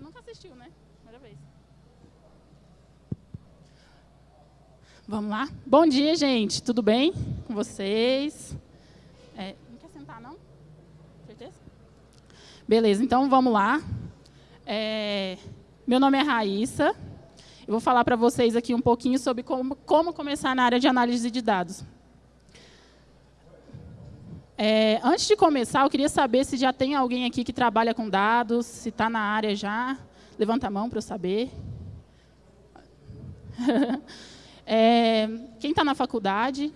Você nunca assistiu, né? Primeira vez. Vamos lá? Bom dia, gente. Tudo bem com vocês? É, não quer sentar, não? Certeza? Beleza, então vamos lá. É, meu nome é Raíssa. Eu vou falar para vocês aqui um pouquinho sobre como, como começar na área de análise de dados. É, antes de começar, eu queria saber se já tem alguém aqui que trabalha com dados, se está na área já. Levanta a mão para eu saber. é, quem está na faculdade?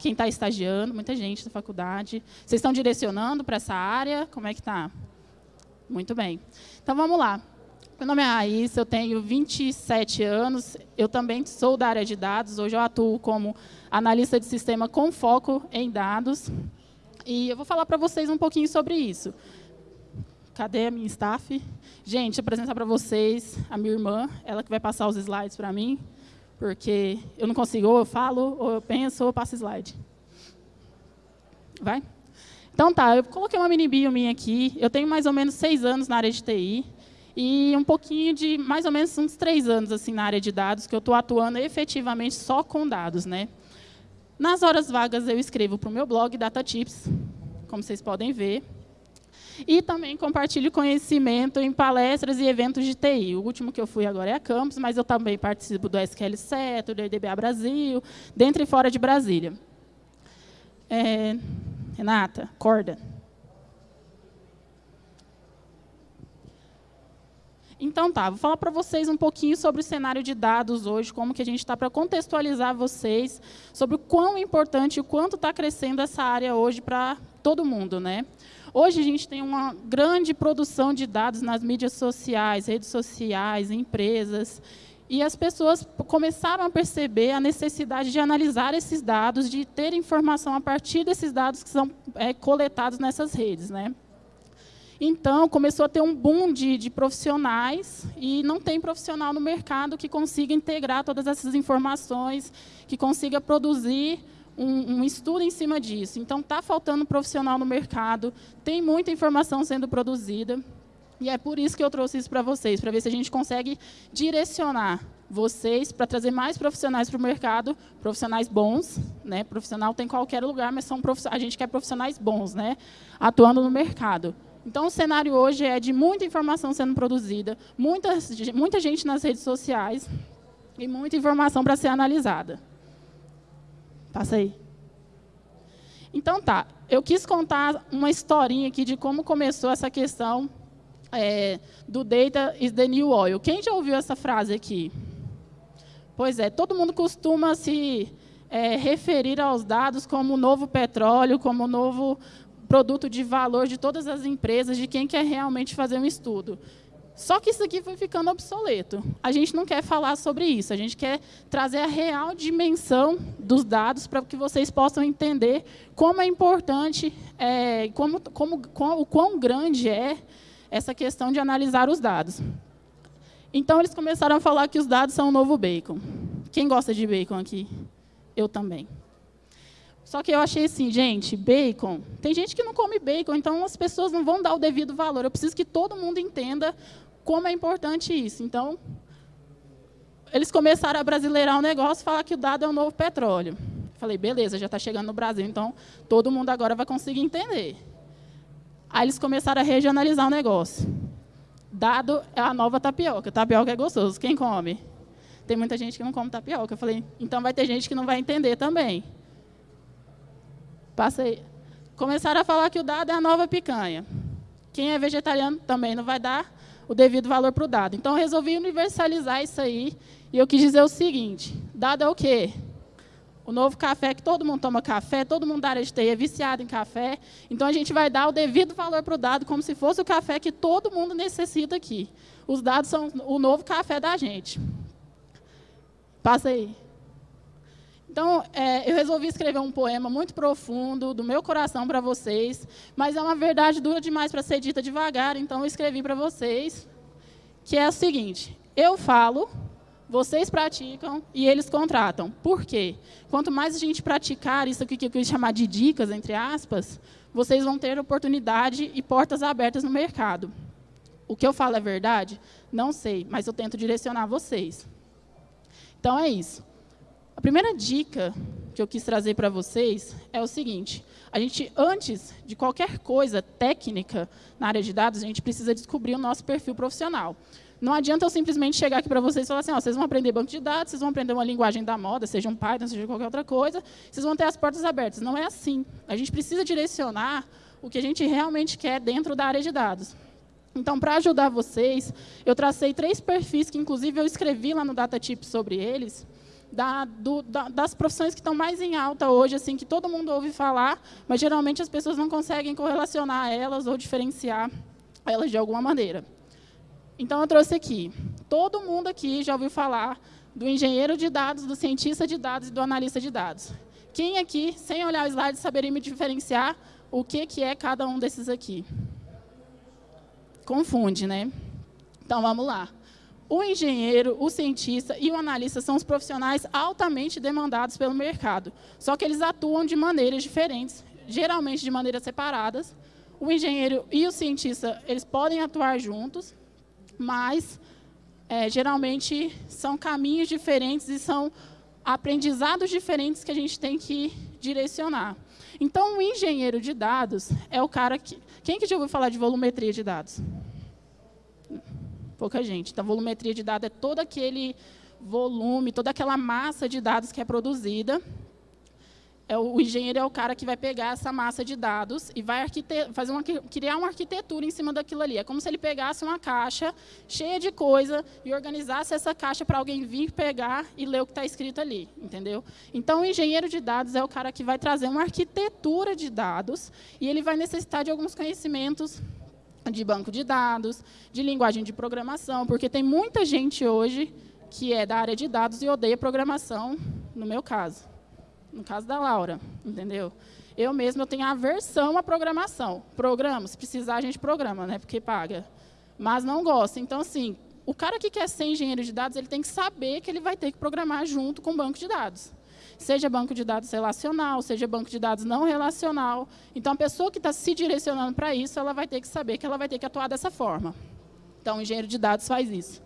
Quem está estagiando? Muita gente na faculdade. Vocês estão direcionando para essa área? Como é que está? Muito bem. Então, vamos lá. Meu nome é Raíssa, eu tenho 27 anos, eu também sou da área de dados, hoje eu atuo como analista de sistema com foco em dados, e eu vou falar para vocês um pouquinho sobre isso. Cadê a minha staff? Gente, apresentar para vocês a minha irmã, ela que vai passar os slides para mim, porque eu não consigo, ou eu falo, ou eu penso, ou eu passo slide. Vai? Então tá, eu coloquei uma mini bio minha aqui, eu tenho mais ou menos seis anos na área de TI, e um pouquinho de, mais ou menos uns três anos assim na área de dados, que eu estou atuando efetivamente só com dados. Né? Nas horas vagas, eu escrevo para o meu blog Data Tips, como vocês podem ver. E também compartilho conhecimento em palestras e eventos de TI. O último que eu fui agora é a Campus, mas eu também participo do SQL Set, do EDBA Brasil, dentro e fora de Brasília. É, Renata, corda. Então tá, vou falar para vocês um pouquinho sobre o cenário de dados hoje, como que a gente está para contextualizar vocês sobre o quão importante e quanto está crescendo essa área hoje para todo mundo. Né? Hoje a gente tem uma grande produção de dados nas mídias sociais, redes sociais, empresas, e as pessoas começaram a perceber a necessidade de analisar esses dados, de ter informação a partir desses dados que são é, coletados nessas redes. Né? Então, começou a ter um boom de, de, profissionais e não tem profissional no mercado que consiga integrar todas essas informações, que consiga produzir um, um estudo em cima disso. Então, está faltando profissional no mercado, tem muita informação sendo produzida, e é por isso que eu trouxe isso para vocês, para ver se a gente consegue direcionar vocês para trazer mais profissionais para o mercado, profissionais bons, né? Profissional tem em qualquer lugar, mas são a gente quer profissionais bons, né? Atuando no mercado. Então, o cenário hoje é de muita informação sendo produzida, muita, muita gente nas redes sociais e muita informação para ser analisada. Passa aí. Então, tá. Eu quis contar uma historinha aqui de como começou essa questão é, do data is the new oil. Quem já ouviu essa frase aqui? Pois é, todo mundo costuma se é, referir aos dados como o novo petróleo, como o novo produto de valor de todas as empresas, de quem quer realmente fazer um estudo. Só que isso aqui foi ficando obsoleto. A gente não quer falar sobre isso, a gente quer trazer a real dimensão dos dados para que vocês possam entender como é importante, é, como, como, como, o quão grande é essa questão de analisar os dados. Então, eles começaram a falar que os dados são o novo bacon. Quem gosta de bacon aqui? Eu também. Só que eu achei assim, gente, bacon. Tem gente que não come bacon, então as pessoas não vão dar o devido valor. Eu preciso que todo mundo entenda como é importante isso. Então, eles começaram a brasileirar o negócio, falar que o dado é o novo petróleo. Falei, beleza, já está chegando no Brasil, então todo mundo agora vai conseguir entender. Aí eles começaram a regionalizar o negócio. Dado é a nova tapioca. Tapioca é gostoso. Quem come? Tem muita gente que não come tapioca. Eu falei, então vai ter gente que não vai entender também. Passei. Começaram a falar que o dado é a nova picanha. Quem é vegetariano também não vai dar o devido valor para o dado. Então, eu resolvi universalizar isso aí. E eu quis dizer o seguinte, dado é o quê? O novo café, que todo mundo toma café, todo mundo da área de TI é viciado em café. Então, a gente vai dar o devido valor para o dado, como se fosse o café que todo mundo necessita aqui. Os dados são o novo café da gente. Passa aí. Então, é, eu resolvi escrever um poema muito profundo, do meu coração para vocês, mas é uma verdade dura demais para ser dita devagar, então eu escrevi para vocês, que é o seguinte, eu falo, vocês praticam e eles contratam. Por quê? Quanto mais a gente praticar isso que eu quis chamar de dicas, entre aspas, vocês vão ter oportunidade e portas abertas no mercado. O que eu falo é verdade? Não sei, mas eu tento direcionar vocês. Então é isso. A primeira dica que eu quis trazer para vocês é o seguinte: a gente, antes de qualquer coisa técnica na área de dados, a gente precisa descobrir o nosso perfil profissional. Não adianta eu simplesmente chegar aqui para vocês e falar assim, ó, vocês vão aprender banco de dados, vocês vão aprender uma linguagem da moda, seja um Python, seja qualquer outra coisa, vocês vão ter as portas abertas. Não é assim. A gente precisa direcionar o que a gente realmente quer dentro da área de dados. Então, para ajudar vocês, eu tracei três perfis que, inclusive, eu escrevi lá no DataTip sobre eles, da, do, da, das profissões que estão mais em alta hoje, assim, que todo mundo ouve falar, mas geralmente as pessoas não conseguem correlacionar elas ou diferenciar elas de alguma maneira. Então, eu trouxe aqui. Todo mundo aqui já ouviu falar do engenheiro de dados, do cientista de dados e do analista de dados. Quem aqui, sem olhar o slide, saberia me diferenciar o que, que é cada um desses aqui? Confunde, né? Então, vamos lá. O engenheiro, o cientista e o analista são os profissionais altamente demandados pelo mercado. Só que eles atuam de maneiras diferentes, geralmente de maneiras separadas. O engenheiro e o cientista, eles podem atuar juntos, mas é, geralmente são caminhos diferentes e são aprendizados diferentes que a gente tem que direcionar. Então, o engenheiro de dados é o cara que... Quem que já ouviu falar de volumetria de dados? Pouca gente. Então, volumetria de dados é todo aquele volume, toda aquela massa de dados que é produzida é o, engenheiro é o cara que vai pegar essa massa de dados e vai fazer uma, criar uma arquitetura em cima daquilo ali. É como se ele pegasse uma caixa cheia de coisa e organizasse essa caixa para alguém vir pegar e ler o que está escrito ali, entendeu? Então, o engenheiro de dados é o cara que vai trazer uma arquitetura de dados e ele vai necessitar de alguns conhecimentos de banco de dados, de linguagem de programação, porque tem muita gente hoje que é da área de dados e odeia programação, no meu caso no caso da Laura, entendeu? Eu mesma eu tenho aversão à programação. Programa, se precisar a gente programa, né? Porque paga. Mas não gosta. Então, assim, o cara que quer ser engenheiro de dados, ele tem que saber que ele vai ter que programar junto com o banco de dados. Seja banco de dados relacional, seja banco de dados não relacional. Então, a pessoa que está se direcionando para isso, ela vai ter que saber que ela vai ter que atuar dessa forma. Então, o engenheiro de dados faz isso.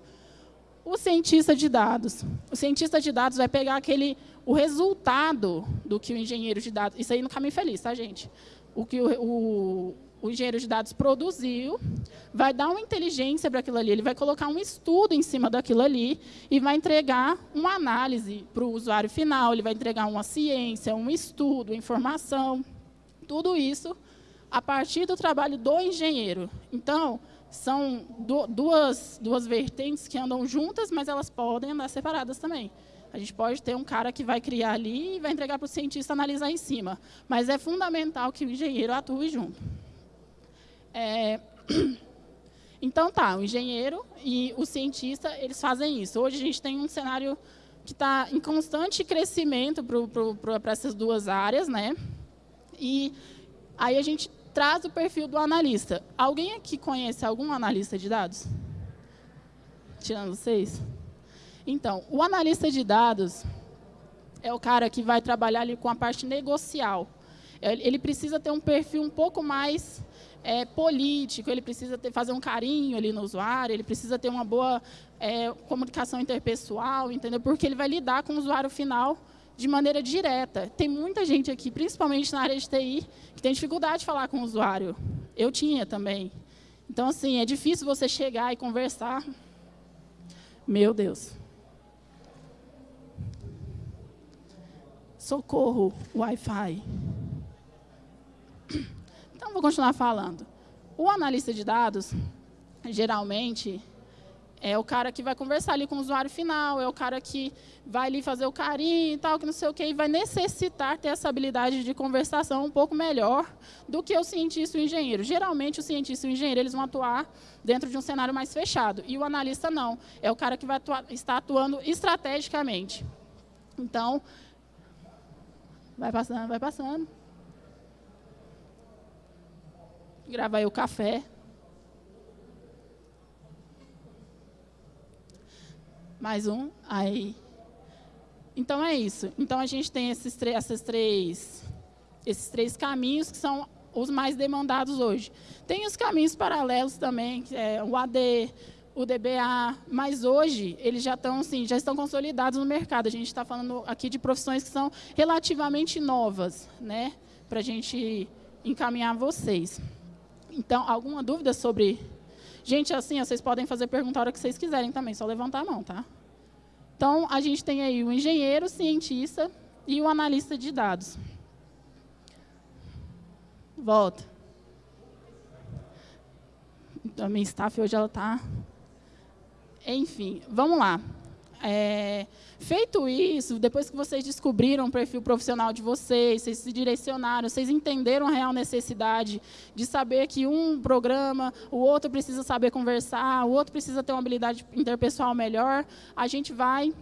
O cientista de dados. O cientista de dados vai pegar aquele, o resultado do que o engenheiro de dados... Isso aí no caminho feliz, tá, gente? O que o, o, o engenheiro de dados produziu, vai dar uma inteligência para aquilo ali, ele vai colocar um estudo em cima daquilo ali e vai entregar uma análise para o usuário final, ele vai entregar uma ciência, um estudo, informação, tudo isso a partir do trabalho do engenheiro. Então, são duas, duas vertentes que andam juntas, mas elas podem andar separadas também. A gente pode ter um cara que vai criar ali e vai entregar para o cientista analisar em cima. Mas é fundamental que o engenheiro atue junto. É... Então, tá, o engenheiro e o cientista, eles fazem isso. Hoje a gente tem um cenário que está em constante crescimento para essas duas áreas, né? E aí a gente traz o perfil do analista. Alguém aqui conhece algum analista de dados? Tirando vocês? Então, o analista de dados é o cara que vai trabalhar ali com a parte negocial. Ele precisa ter um perfil um pouco mais é, político, ele precisa ter, fazer um carinho ali no usuário, ele precisa ter uma boa é, comunicação interpessoal, entendeu? Porque ele vai lidar com o usuário final de maneira direta. Tem muita gente aqui, principalmente na área de TI, que tem dificuldade de falar com o usuário. Eu tinha também. Então, assim, é difícil você chegar e conversar. Meu Deus. Socorro, Wi-Fi. Então, vou continuar falando. O analista de dados, geralmente, é o cara que vai conversar ali com o usuário final, é o cara que vai ali fazer o carinho e tal, que não sei o quê, e vai necessitar ter essa habilidade de conversação um pouco melhor do que o cientista e o engenheiro. Geralmente, o cientista e o engenheiro eles vão atuar dentro de um cenário mais fechado, e o analista não. É o cara que vai atuar, estar atuando estrategicamente. Então, vai passando, vai passando. Grava aí o café. Mais um, aí. Então é isso. Então a gente tem esses, esses três, esses três caminhos que são os mais demandados hoje. Tem os caminhos paralelos também, é, o AD, o DBA, mas hoje eles já estão, assim, já estão consolidados no mercado. A gente está falando aqui de profissões que são relativamente novas, né, para a gente encaminhar vocês. Então, alguma dúvida sobre... Gente, assim, vocês podem fazer pergunta a hora que vocês quiserem também, só levantar a mão, tá? Então, a gente tem aí o engenheiro, o cientista e o analista de dados. Volta. A minha staff hoje ela está... Enfim, vamos lá. É, feito isso, depois que vocês descobriram o perfil profissional de vocês, vocês se direcionaram, vocês entenderam a real necessidade de saber que um programa, o outro precisa saber conversar, o outro precisa ter uma habilidade interpessoal melhor, a gente vai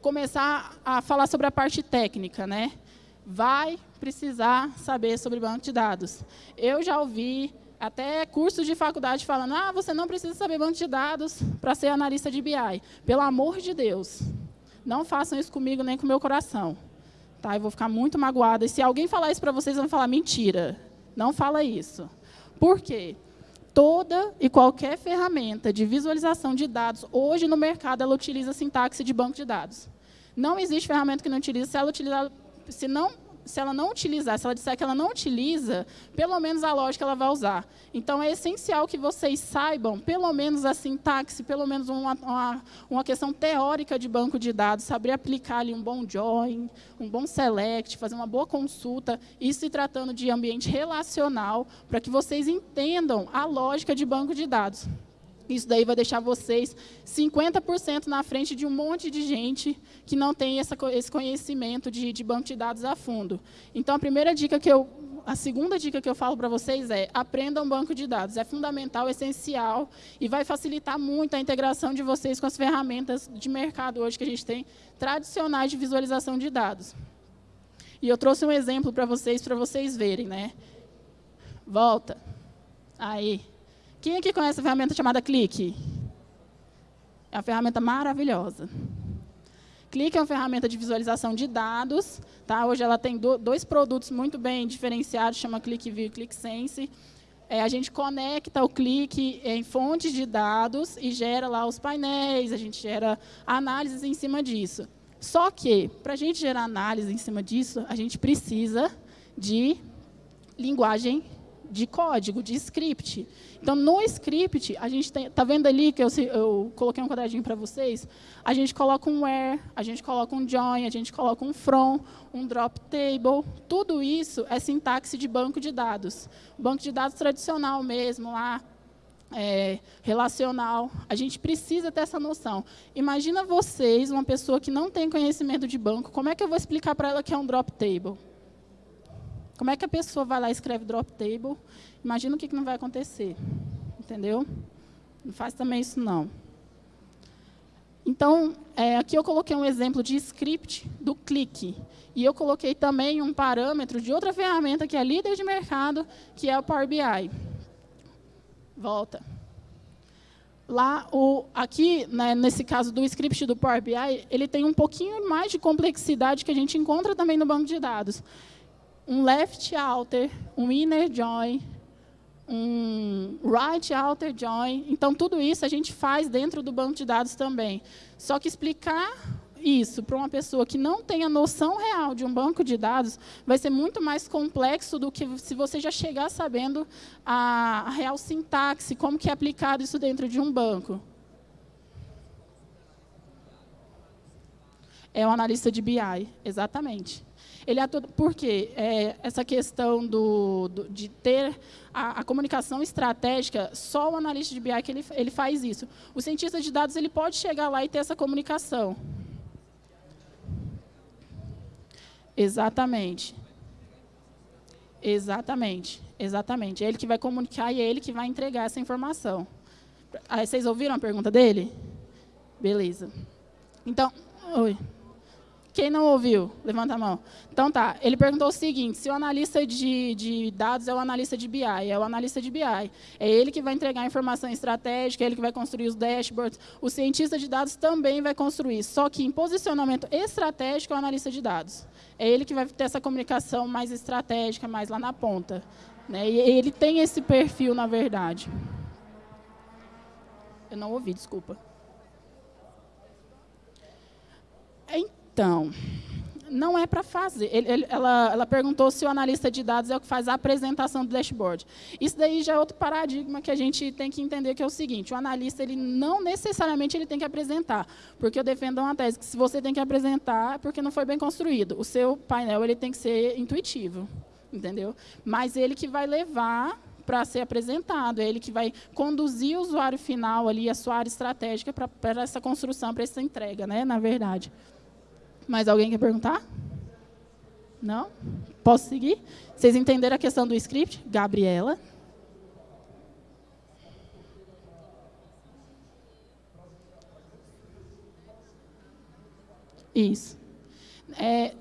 começar a falar sobre a parte técnica, né? Vai precisar saber sobre banco de dados. Eu já ouvi até cursos de faculdade falando, ah, você não precisa saber banco de dados para ser analista de BI. Pelo amor de Deus, não façam isso comigo nem com o meu coração. Tá? Eu vou ficar muito magoada. E se alguém falar isso para vocês, vão falar, mentira. Não fala isso. Por quê? Toda e qualquer ferramenta de visualização de dados, hoje no mercado, ela utiliza sintaxe de banco de dados. Não existe ferramenta que não utilize. Se ela utilizar, se não se ela não utilizar, se ela disser que ela não utiliza, pelo menos a lógica ela vai usar. Então, é essencial que vocês saibam, pelo menos a sintaxe, pelo menos uma, uma, uma questão teórica de banco de dados, saber aplicar ali um bom join, um bom select, fazer uma boa consulta, isso se tratando de ambiente relacional, para que vocês entendam a lógica de banco de dados. Isso daí vai deixar vocês 50% na frente de um monte de gente que não tem essa, esse conhecimento de, de banco de dados a fundo. Então, a primeira dica que eu... A segunda dica que eu falo para vocês é aprendam banco de dados. É fundamental, essencial e vai facilitar muito a integração de vocês com as ferramentas de mercado hoje que a gente tem, tradicionais de visualização de dados. E eu trouxe um exemplo para vocês, para vocês verem. Né? Volta. Aí. Quem aqui conhece a ferramenta chamada Clique? É uma ferramenta maravilhosa. Clique é uma ferramenta de visualização de dados. Tá? Hoje ela tem do, dois produtos muito bem diferenciados, chama ClickView e ClickSense. É, a gente conecta o clique em fontes de dados e gera lá os painéis, a gente gera análises em cima disso. Só que, para a gente gerar análise em cima disso, a gente precisa de linguagem de código, de script. Então, no script, a gente está vendo ali que eu, eu coloquei um quadradinho para vocês, a gente coloca um where, a gente coloca um join, a gente coloca um from, um drop table, tudo isso é sintaxe de banco de dados. Banco de dados tradicional mesmo, lá, é, relacional, a gente precisa ter essa noção. Imagina vocês, uma pessoa que não tem conhecimento de banco, como é que eu vou explicar para ela que é um drop table? Como é que a pessoa vai lá e escreve drop table? Imagina o que, que não vai acontecer. Entendeu? Não faz também isso, não. Então, é, aqui eu coloquei um exemplo de script do clique. E eu coloquei também um parâmetro de outra ferramenta que é líder de mercado, que é o Power BI. Volta. Lá, o, aqui, né, nesse caso do script do Power BI, ele tem um pouquinho mais de complexidade que a gente encontra também no banco de dados um left outer, um inner join, um right outer join. Então, tudo isso a gente faz dentro do banco de dados também. Só que explicar isso para uma pessoa que não tem a noção real de um banco de dados vai ser muito mais complexo do que se você já chegar sabendo a, real sintaxe, como que é aplicado isso dentro de um banco. É o analista de BI, exatamente. Ele atua, por quê? É, essa questão do, do de ter a, a, comunicação estratégica, só o analista de BI que ele, ele faz isso. O cientista de dados ele pode chegar lá e ter essa comunicação. Exatamente. Exatamente, exatamente. É ele que vai comunicar e é ele que vai entregar essa informação. Aí, vocês ouviram a pergunta dele? Beleza. Então, oi. Quem não ouviu? Levanta a mão. Então tá, ele perguntou o seguinte, se o analista de, de, dados é o analista de BI, é o analista de BI, é ele que vai entregar a informação estratégica, é ele que vai construir os dashboards, o cientista de dados também vai construir, só que em posicionamento estratégico é o analista de dados. É ele que vai ter essa comunicação mais estratégica, mais lá na ponta. Né? E ele tem esse perfil, na verdade. Eu não ouvi, desculpa. Então, não é para fazer. Ele, ele, ela, ela, perguntou se o analista de dados é o que faz a apresentação do dashboard. Isso daí já é outro paradigma que a gente tem que entender, que é o seguinte, o analista ele não necessariamente ele tem que apresentar, porque eu defendo uma tese que se você tem que apresentar, é porque não foi bem construído. O seu painel ele tem que ser intuitivo, entendeu? Mas ele que vai levar para ser apresentado, é ele que vai conduzir o usuário final ali, a sua área estratégica para essa construção, para essa entrega, né, na verdade. Mais alguém quer perguntar? Não? Posso seguir? Vocês entenderam a questão do script? Gabriela. Isso. É,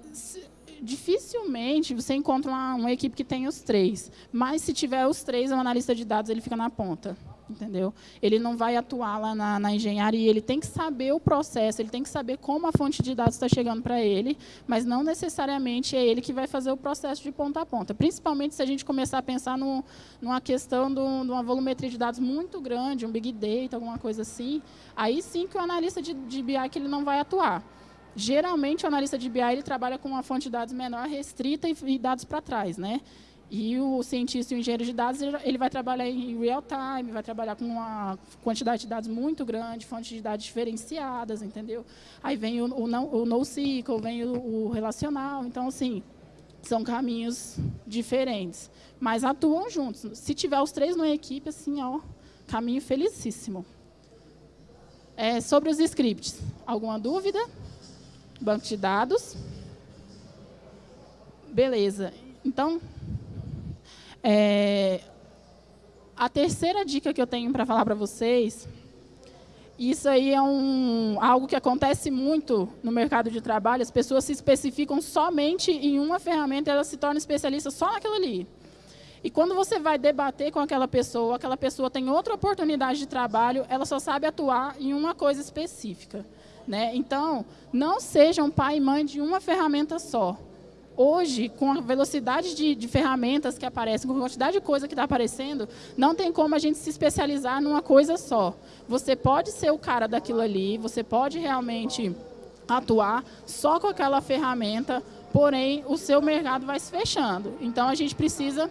dificilmente você encontra uma, uma, equipe que tem os três. Mas se tiver os três, o analista de dados ele fica na ponta entendeu? Ele não vai atuar lá na, na, engenharia, ele tem que saber o processo, ele tem que saber como a fonte de dados está chegando para ele, mas não necessariamente é ele que vai fazer o processo de ponta a ponta. Principalmente se a gente começar a pensar no, numa questão de uma volumetria de dados muito grande, um big data, alguma coisa assim, aí sim que o analista de, de BI que ele não vai atuar. Geralmente, o analista de BI ele trabalha com uma fonte de dados menor, restrita e, e dados para trás. Né? E o cientista e o engenheiro de dados, ele vai trabalhar em real time, vai trabalhar com uma quantidade de dados muito grande, fontes de dados diferenciadas, entendeu? Aí vem o, o, o NoSQL, vem o, o relacional. Então, assim, são caminhos diferentes, mas atuam juntos. Se tiver os três numa equipe, assim, ó, caminho felicíssimo. É, sobre os scripts, alguma dúvida? Banco de dados. Beleza. Então, é, a terceira dica que eu tenho para falar para vocês, isso aí é um, algo que acontece muito no mercado de trabalho, as pessoas se especificam somente em uma ferramenta elas se tornam especialistas só naquilo ali. E quando você vai debater com aquela pessoa, aquela pessoa tem outra oportunidade de trabalho, ela só sabe atuar em uma coisa específica. Né? Então, não sejam pai e mãe de uma ferramenta só hoje, com a velocidade de, de, ferramentas que aparecem, com a quantidade de coisa que está aparecendo, não tem como a gente se especializar numa coisa só. Você pode ser o cara daquilo ali, você pode realmente atuar só com aquela ferramenta, porém, o seu mercado vai se fechando. Então, a gente precisa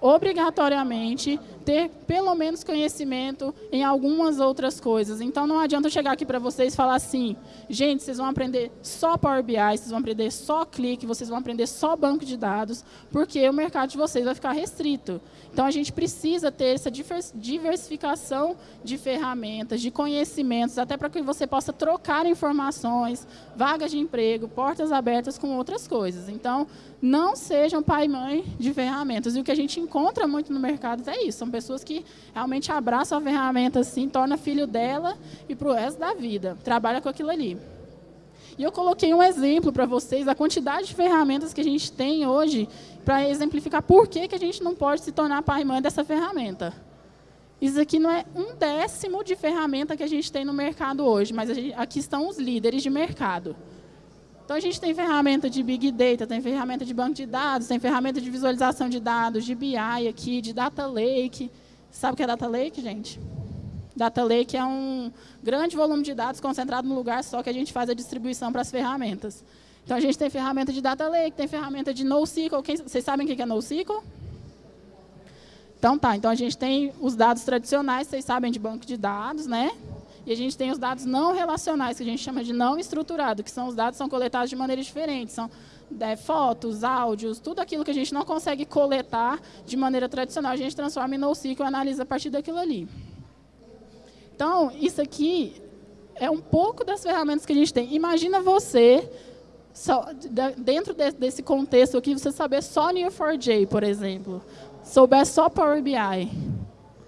obrigatoriamente ter pelo menos conhecimento em algumas outras coisas. Então, não adianta eu chegar aqui para vocês e falar assim, gente, vocês vão aprender só Power BI, vocês vão aprender só Click, vocês vão aprender só banco de dados, porque o mercado de vocês vai ficar restrito. Então, a gente precisa ter essa diversificação de ferramentas, de conhecimentos, até para que você possa trocar informações, vagas de emprego, portas abertas com outras coisas. Então, não sejam pai e mãe de ferramentas. E o que a gente encontra muito no mercado é isso, são pessoas que realmente abraçam a ferramenta assim, torna filho dela e para o resto da vida, trabalha com aquilo ali. E eu coloquei um exemplo para vocês da quantidade de ferramentas que a gente tem hoje para exemplificar por que, que a gente não pode se tornar pai e mãe dessa ferramenta. Isso aqui não é um décimo de ferramenta que a gente tem no mercado hoje, mas gente, aqui estão os líderes de mercado. Então, a gente tem ferramenta de Big Data, tem ferramenta de banco de dados, tem ferramenta de visualização de dados, de BI aqui, de Data Lake. Sabe o que é Data Lake, gente? Data Lake é um grande volume de dados concentrado num lugar só que a gente faz a distribuição para as ferramentas. Então, a gente tem ferramenta de Data Lake, tem ferramenta de NoSQL. Quem, vocês sabem o que é NoSQL? Então, tá. Então, a gente tem os dados tradicionais, vocês sabem de banco de dados, né? E a gente tem os dados não relacionais, que a gente chama de não estruturado, que são os dados que são coletados de maneiras diferentes. São é, fotos, áudios, tudo aquilo que a gente não consegue coletar de maneira tradicional, a gente transforma em NoSQL e analisa a partir daquilo ali. Então, isso aqui é um pouco das ferramentas que a gente tem. Imagina você, só, dentro de, desse contexto aqui, você saber só Neo4j, por exemplo. Souber só Power BI.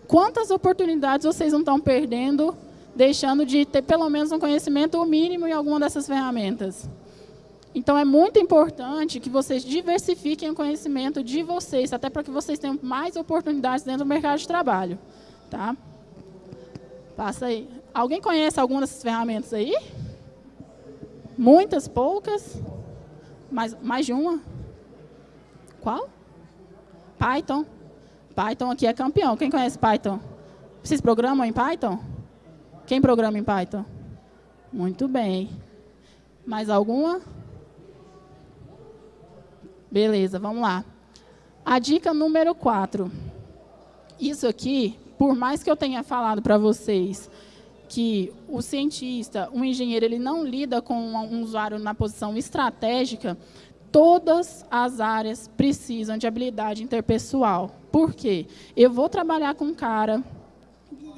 Quantas oportunidades vocês não estão perdendo deixando de ter pelo menos um conhecimento mínimo em alguma dessas ferramentas. Então, é muito importante que vocês diversifiquem o conhecimento de vocês, até para que vocês tenham mais oportunidades dentro do mercado de trabalho. Tá? Passa aí. Alguém conhece alguma dessas ferramentas aí? Muitas, poucas? Mais, mais de uma? Qual? Python. Python aqui é campeão. Quem conhece Python? Vocês programam em Python? Quem programa em Python? Muito bem. Mais alguma? Beleza, vamos lá. A dica número 4. Isso aqui, por mais que eu tenha falado para vocês que o cientista, o engenheiro, ele não lida com um usuário na posição estratégica, todas as áreas precisam de habilidade interpessoal. Por quê? Eu vou trabalhar com um cara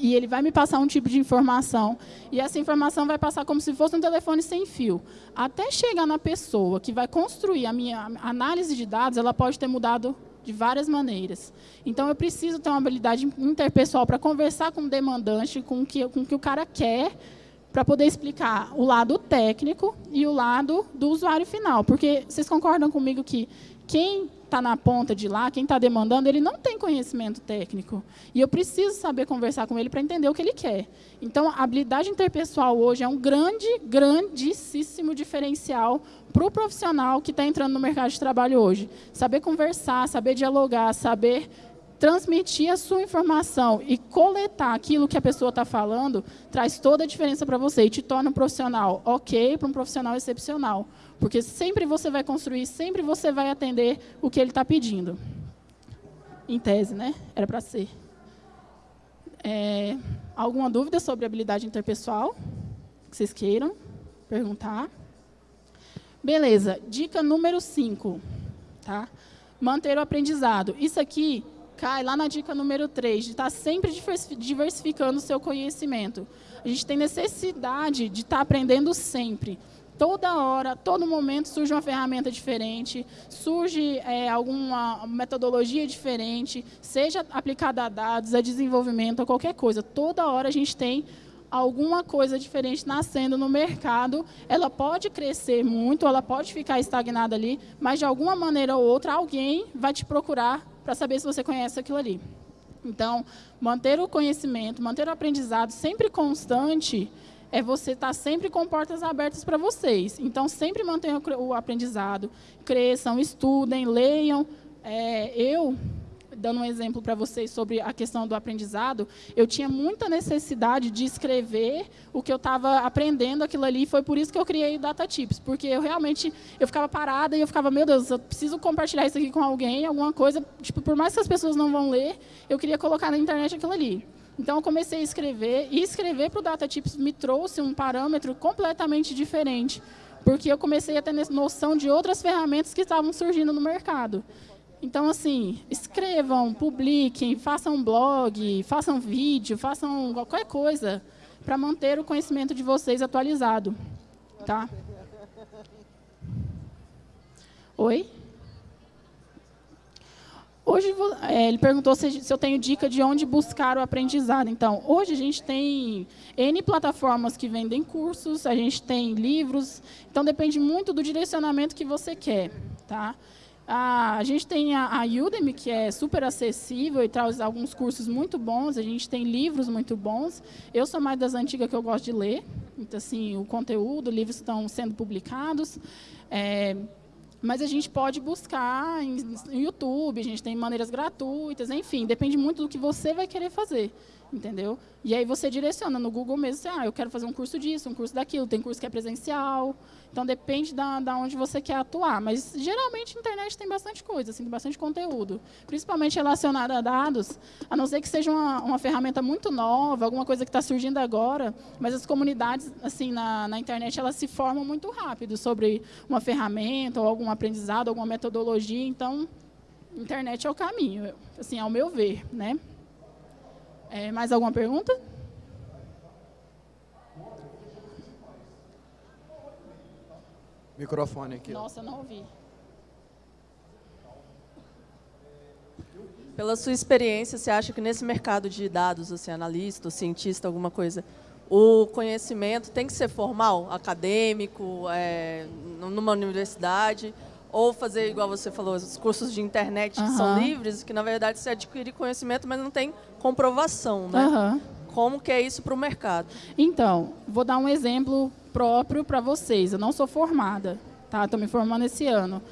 e ele vai me passar um tipo de informação, e essa informação vai passar como se fosse um telefone sem fio. Até chegar na pessoa que vai construir a minha análise de dados, ela pode ter mudado de várias maneiras. Então, eu preciso ter uma habilidade interpessoal para conversar com o demandante, com o que, com que o cara quer, para poder explicar o lado técnico e o lado do usuário final. Porque vocês concordam comigo que quem está na ponta de lá, quem está demandando, ele não tem conhecimento técnico. E eu preciso saber conversar com ele para entender o que ele quer. Então, a habilidade interpessoal hoje é um grande, grandíssimo diferencial para o profissional que está entrando no mercado de trabalho hoje. Saber conversar, saber dialogar, saber transmitir a sua informação e coletar aquilo que a pessoa está falando, traz toda a diferença para você e te torna um profissional ok para um profissional excepcional. Porque sempre você vai construir, sempre você vai atender o que ele está pedindo. Em tese, né? Era para ser. É, alguma dúvida sobre habilidade interpessoal? Que vocês queiram perguntar? Beleza. Dica número 5. Tá? Manter o aprendizado. Isso aqui cai lá na dica número 3, de estar tá sempre diversificando o seu conhecimento. A gente tem necessidade de estar tá aprendendo sempre toda hora, todo momento surge uma ferramenta diferente, surge é, alguma metodologia diferente, seja aplicada a dados, a desenvolvimento, a qualquer coisa. Toda hora a gente tem alguma coisa diferente nascendo no mercado. Ela pode crescer muito, ela pode ficar estagnada ali, mas de alguma maneira ou outra alguém vai te procurar para saber se você conhece aquilo ali. Então, manter o conhecimento, manter o aprendizado sempre constante é você estar tá sempre com portas abertas para vocês. Então, sempre mantenham o aprendizado, cresçam, estudem, leiam. É, eu, dando um exemplo para vocês sobre a questão do aprendizado, eu tinha muita necessidade de escrever o que eu estava aprendendo aquilo ali, foi por isso que eu criei o Data Tips, porque eu realmente, eu ficava parada e eu ficava, meu Deus, eu preciso compartilhar isso aqui com alguém, alguma coisa, tipo, por mais que as pessoas não vão ler, eu queria colocar na internet aquilo ali. Então, eu comecei a escrever, e escrever para o DataTips me trouxe um parâmetro completamente diferente, porque eu comecei a ter noção de outras ferramentas que estavam surgindo no mercado. Então, assim, escrevam, publiquem, façam blog, façam vídeo, façam qualquer coisa para manter o conhecimento de vocês atualizado. Tá? Oi? Hoje, é, ele perguntou se, se, eu tenho dica de onde buscar o aprendizado. Então, hoje a gente tem N plataformas que vendem cursos, a gente tem livros, então depende muito do direcionamento que você quer. Tá? A, gente tem a, a Udemy, que é super acessível e traz alguns cursos muito bons, a gente tem livros muito bons. Eu sou mais das antigas que eu gosto de ler, então, assim, o conteúdo, livros estão sendo publicados. É, mas a gente pode buscar no YouTube, a gente tem maneiras gratuitas, enfim, depende muito do que você vai querer fazer entendeu? E aí você direciona no Google mesmo, você, ah, eu quero fazer um curso disso, um curso daquilo, tem curso que é presencial, então depende da, da onde você quer atuar, mas geralmente a internet tem bastante coisa, assim, tem bastante conteúdo, principalmente relacionado a dados, a não ser que seja uma, uma ferramenta muito nova, alguma coisa que está surgindo agora, mas as comunidades, assim, na, na internet, elas se formam muito rápido sobre uma ferramenta ou algum aprendizado, alguma metodologia, então, internet é o caminho, assim, ao meu ver, né? É, mais alguma pergunta? Microfone aqui. Nossa, não ouvi. Pela sua experiência, você acha que nesse mercado de dados, assim, analista, cientista, alguma coisa, o conhecimento tem que ser formal, acadêmico, é, numa universidade, ou fazer, igual você falou, os cursos de internet que uhum. são livres, que na verdade você adquire conhecimento, mas não tem comprovação, né? Uhum. Como que é isso para o mercado? Então, vou dar um exemplo próprio para vocês. Eu não sou formada, tá? Estou me formando esse ano.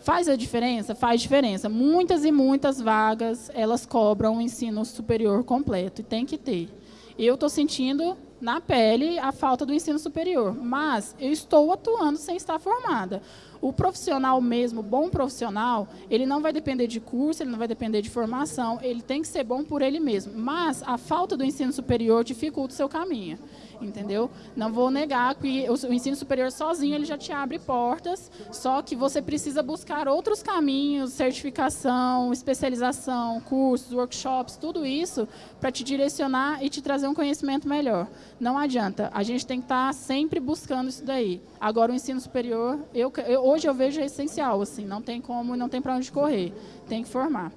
Faz a diferença? Faz diferença. Muitas e muitas vagas, elas cobram o ensino superior completo, e tem que ter. Eu estou sentindo na pele a falta do ensino superior, mas eu estou atuando sem estar formada. O profissional mesmo, bom profissional, ele não vai depender de curso, ele não vai depender de formação, ele tem que ser bom por ele mesmo. Mas a falta do ensino superior dificulta o seu caminho entendeu? Não vou negar que o ensino superior sozinho ele já te abre portas, só que você precisa buscar outros caminhos, certificação, especialização, cursos, workshops, tudo isso para te direcionar e te trazer um conhecimento melhor. Não adianta, a gente tem que estar tá sempre buscando isso daí. Agora o ensino superior, eu, eu hoje eu vejo é essencial, assim, não tem como, não tem para onde correr, tem que formar.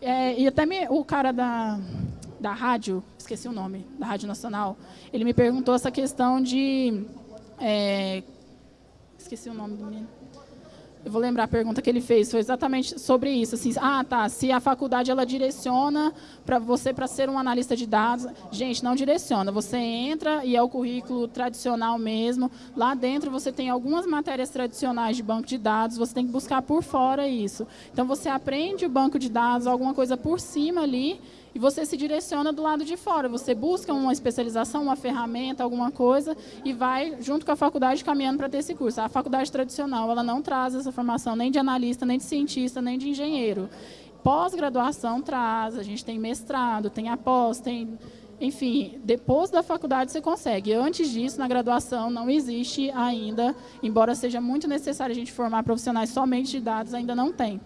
É, e até me, o cara da da rádio, esqueci o nome, da Rádio Nacional, ele me perguntou essa questão de... É, esqueci o nome do menino. Eu vou lembrar a pergunta que ele fez, foi exatamente sobre isso. Assim, ah, tá, se a faculdade ela direciona para você para ser um analista de dados, gente, não direciona. Você entra e é o currículo tradicional mesmo. Lá dentro você tem algumas matérias tradicionais de banco de dados, você tem que buscar por fora isso. Então você aprende o banco de dados, alguma coisa por cima ali, e você se direciona do lado de fora. Você busca uma especialização, uma ferramenta, alguma coisa e vai junto com a faculdade caminhando para ter esse curso. A faculdade tradicional ela não traz essa formação nem de analista, nem de cientista, nem de engenheiro. Pós-graduação traz, a gente tem mestrado, tem após, tem enfim, depois da faculdade você consegue. Antes disso, na graduação, não existe ainda, embora seja muito necessário a gente formar profissionais somente de dados, ainda não tem.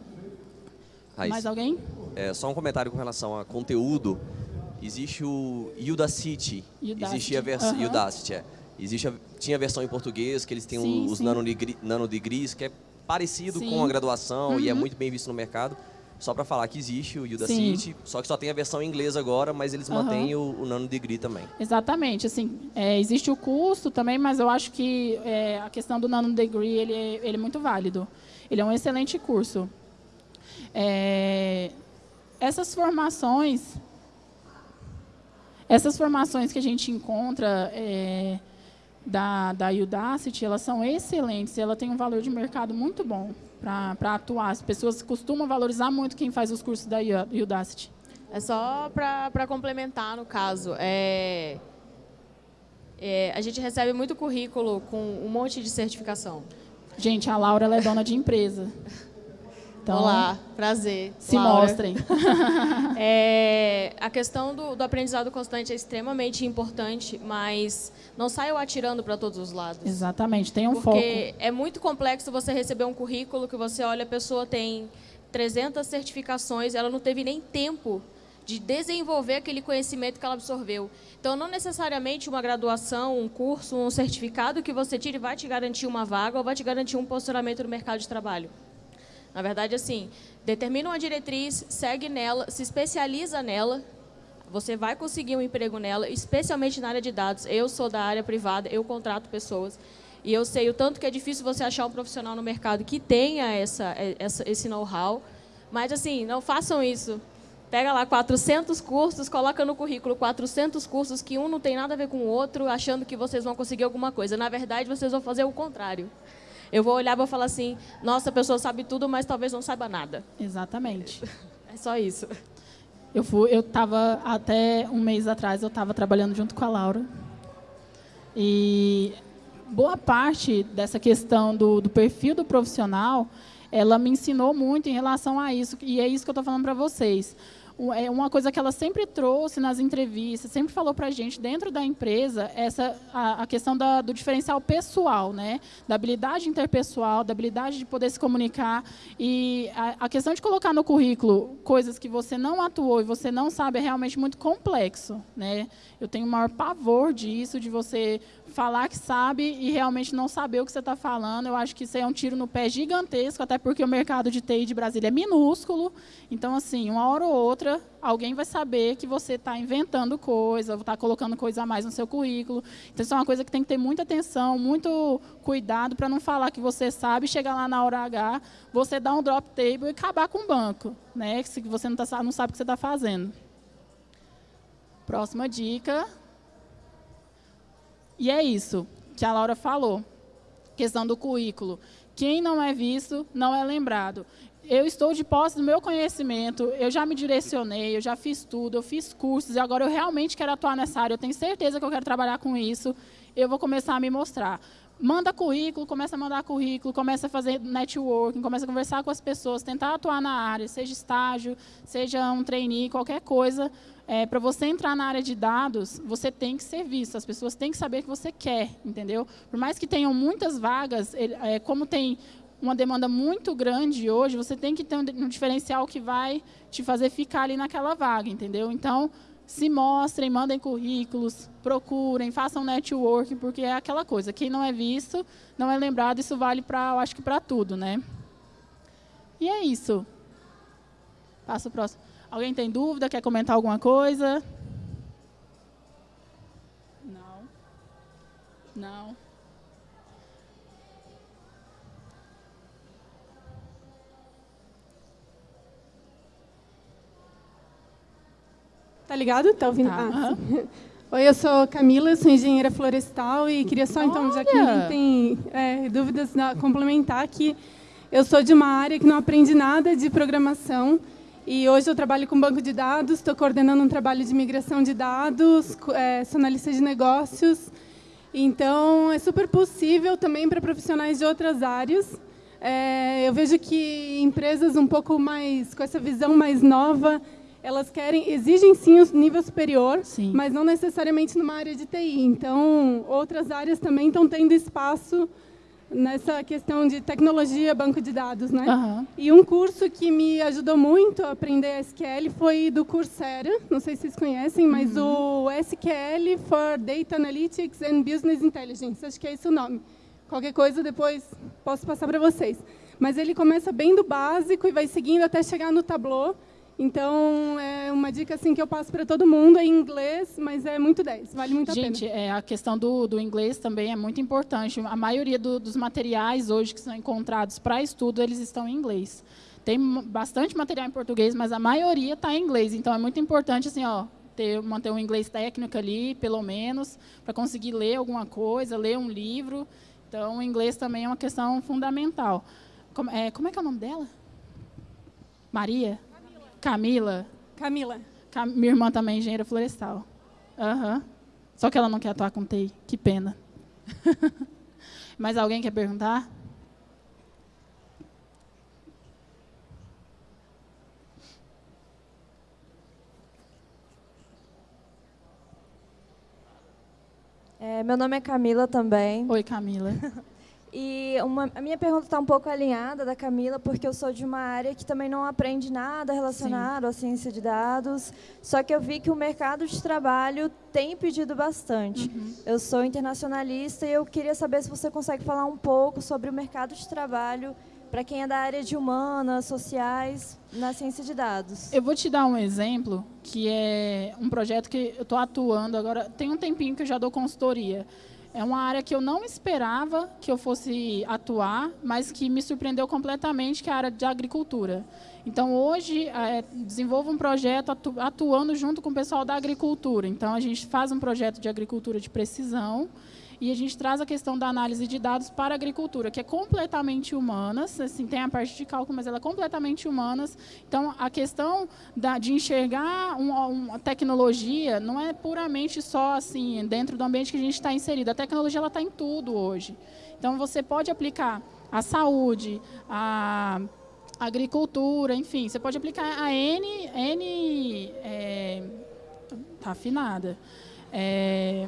Mais alguém? É, só um comentário com relação a conteúdo. Existe o Udacity. Udacity. Existe a versão uhum. Udacity, é. Existe a, tinha a versão em português, que eles têm sim, os nanodegrees, que é parecido sim. com a graduação uhum. e é uhum. muito bem visto no mercado. Só para falar que existe o Udacity, só que só tem a versão em inglês agora, mas eles uhum. mantêm o, o Nano Degree também. Exatamente. Assim, é, existe o custo também, mas eu acho que é, a questão do Nano Degree ele é, ele é muito válido. Ele é um excelente curso. É, essas formações, essas formações que a gente encontra é, da, da Udacity, elas são excelentes, ela tem um valor de mercado muito bom para atuar. As pessoas costumam valorizar muito quem faz os cursos da Udacity. É só para complementar, no caso, é, é, a gente recebe muito currículo com um monte de certificação. Gente, a Laura é dona de empresa. Então, Olá, prazer. Se Laura. mostrem. é, a questão do, do, aprendizado constante é extremamente importante, mas não saiam atirando para todos os lados. Exatamente, tem um foco. Porque é muito complexo você receber um currículo que você olha, a pessoa tem 300 certificações, ela não teve nem tempo de desenvolver aquele conhecimento que ela absorveu. Então, não necessariamente uma graduação, um curso, um certificado que você tire vai te garantir uma vaga ou vai te garantir um posicionamento no mercado de trabalho. Na verdade, assim, determina uma diretriz, segue nela, se especializa nela, você vai conseguir um emprego nela, especialmente na área de dados. Eu sou da área privada, eu contrato pessoas. E eu sei o tanto que é difícil você achar um profissional no mercado que tenha essa, essa esse know-how. Mas, assim, não façam isso. Pega lá 400 cursos, coloca no currículo 400 cursos que um não tem nada a ver com o outro, achando que vocês vão conseguir alguma coisa. Na verdade, vocês vão fazer o contrário. Eu vou olhar e vou falar assim, nossa, a pessoa sabe tudo, mas talvez não saiba nada. Exatamente. É só isso. Eu fui, eu estava até um mês atrás, eu estava trabalhando junto com a Laura. E boa parte dessa questão do, do perfil do profissional, ela me ensinou muito em relação a isso. E é isso que eu estou falando para vocês é uma coisa que ela sempre trouxe nas entrevistas, sempre falou para a gente, dentro da empresa, essa, a, a questão da, do diferencial pessoal, né? da habilidade interpessoal, da habilidade de poder se comunicar. E a, a, questão de colocar no currículo coisas que você não atuou e você não sabe é realmente muito complexo. Né? Eu tenho o maior pavor disso, de você falar que sabe e realmente não saber o que você está falando. Eu acho que isso é um tiro no pé gigantesco, até porque o mercado de TI de Brasília é minúsculo. Então, assim, uma hora ou outra, alguém vai saber que você está inventando coisa, está colocando coisa a mais no seu currículo. Então, isso é uma coisa que tem que ter muita atenção, muito cuidado para não falar que você sabe, chegar lá na hora H, você dar um drop table e acabar com o banco, né? se você não, tá, não sabe o que você está fazendo. Próxima dica. E é isso que a Laura falou, questão do currículo. Quem não é visto, não é lembrado. Eu estou de posse do meu conhecimento, eu já me direcionei, eu já fiz tudo, eu fiz cursos, e agora eu realmente quero atuar nessa área, eu tenho certeza que eu quero trabalhar com isso, eu vou começar a me mostrar manda currículo, começa a mandar currículo, começa a fazer networking, começa a conversar com as pessoas, tentar atuar na área, seja estágio, seja um trainee, qualquer coisa. É, Para você entrar na área de dados, você tem que ser visto, as pessoas têm que saber que você quer, entendeu? Por mais que tenham muitas vagas, ele, é, como tem uma demanda muito grande hoje, você tem que ter um, um diferencial que vai te fazer ficar ali naquela vaga, entendeu? Então, se mostrem, mandem currículos, procurem, façam networking, porque é aquela coisa, quem não é visto, não é lembrado, isso vale para, eu acho que para tudo, né? E é isso. Passa o próximo. Alguém tem dúvida, quer comentar alguma coisa? Não. Não. Tá ligado? Tá ouvindo? Tá. Ah, Oi, eu sou Camila, sou engenheira florestal e queria só, então, já que ninguém tem é, dúvidas, complementar que eu sou de uma área que não aprendi nada de programação e hoje eu trabalho com banco de dados, estou coordenando um trabalho de migração de dados, é, sou analista de negócios, então é super possível também para profissionais de outras áreas. É, eu vejo que empresas um pouco mais, com essa visão mais nova, elas querem, exigem sim o nível superior, sim. mas não necessariamente numa área de TI. Então, outras áreas também estão tendo espaço nessa questão de tecnologia, banco de dados, né? Uhum. E um curso que me ajudou muito a aprender SQL foi do Coursera, não sei se vocês conhecem, mas uhum. o SQL for Data Analytics and Business Intelligence, acho que é esse o nome. Qualquer coisa depois posso passar para vocês. Mas ele começa bem do básico e vai seguindo até chegar no Tableau, então, é uma dica assim que eu passo para todo mundo é em inglês, mas é muito 10, vale muito a pena. Gente, é, a questão do, do inglês também é muito importante. A maioria do, dos materiais hoje que são encontrados para estudo, eles estão em inglês. Tem bastante material em português, mas a maioria está em inglês. Então, é muito importante assim, ó, ter, manter um inglês técnico ali, pelo menos, para conseguir ler alguma coisa, ler um livro. Então, o inglês também é uma questão fundamental. Como é, como é que é o nome dela? Maria? Camila. Camila. Cam minha irmã também é engenheira florestal. Uhum. Só que ela não quer atuar com TI. Que pena. Mais alguém quer perguntar? É, meu nome é Camila também. Oi, Camila. E uma, a minha pergunta está um pouco alinhada da Camila, porque eu sou de uma área que também não aprende nada relacionado Sim. à ciência de dados, só que eu vi que o mercado de trabalho tem pedido bastante. Uhum. Eu sou internacionalista e eu queria saber se você consegue falar um pouco sobre o mercado de trabalho para quem é da área de humanas, sociais, na ciência de dados. Eu vou te dar um exemplo, que é um projeto que eu estou atuando agora, tem um tempinho que eu já dou consultoria. É uma área que eu não esperava que eu fosse atuar, mas que me surpreendeu completamente, que é a área de agricultura. Então, hoje, é, desenvolvo um projeto atu atuando junto com o pessoal da agricultura. Então, a gente faz um projeto de agricultura de precisão, e a gente traz a questão da análise de dados para a agricultura, que é completamente humanas, assim, tem a parte de cálculo, mas ela é completamente humanas. Então, a questão da, de enxergar uma, uma, tecnologia não é puramente só assim dentro do ambiente que a gente está inserido. A tecnologia está em tudo hoje. Então, você pode aplicar a saúde, a agricultura, enfim, você pode aplicar a N, N é, tá afinada. É,